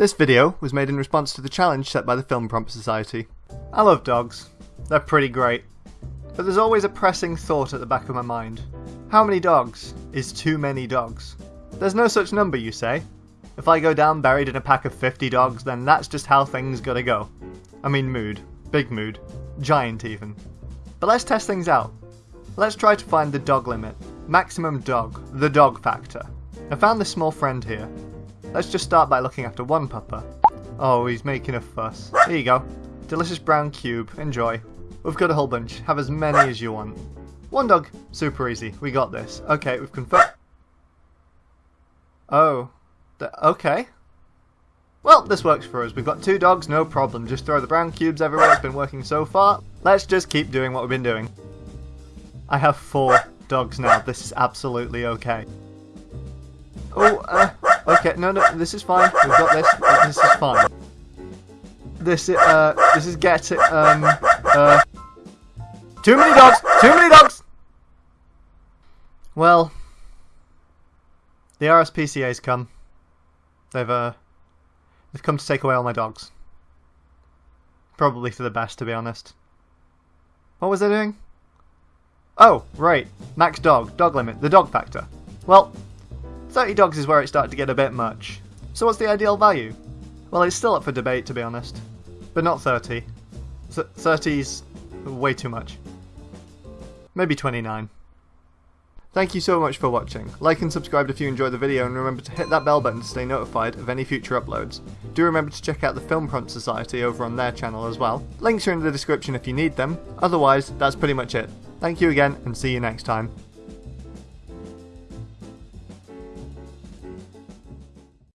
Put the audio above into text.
This video was made in response to the challenge set by the Film Prompt Society. I love dogs. They're pretty great. But there's always a pressing thought at the back of my mind. How many dogs is too many dogs? There's no such number, you say? If I go down buried in a pack of 50 dogs, then that's just how things gotta go. I mean mood. Big mood. Giant even. But let's test things out. Let's try to find the dog limit. Maximum dog. The dog factor. I found this small friend here. Let's just start by looking after one pupper. Oh, he's making a fuss. Here you go. Delicious brown cube. Enjoy. We've got a whole bunch. Have as many as you want. One dog. Super easy. We got this. Okay, we've confirmed. Oh. okay. Well, this works for us. We've got two dogs, no problem. Just throw the brown cubes everywhere. It's been working so far. Let's just keep doing what we've been doing. I have four dogs now. This is absolutely okay. Oh, uh, Okay, no, no, this is fine. We've got this. This is fine. This, uh, this is get it, um, uh, too many dogs. Too many dogs. Well, the RSPCA's come. They've uh, they've come to take away all my dogs. Probably for the best, to be honest. What was I doing? Oh, right. Max dog. Dog limit. The dog factor. Well, 30 dogs is where it started to get a bit much. So what's the ideal value? Well, it's still up for debate, to be honest. But not 30. 30's way too much. Maybe 29. Thank you so much for watching. Like and subscribe if you enjoyed the video and remember to hit that bell button to stay notified of any future uploads. Do remember to check out the Film Prompt Society over on their channel as well. Links are in the description if you need them. Otherwise, that's pretty much it. Thank you again and see you next time.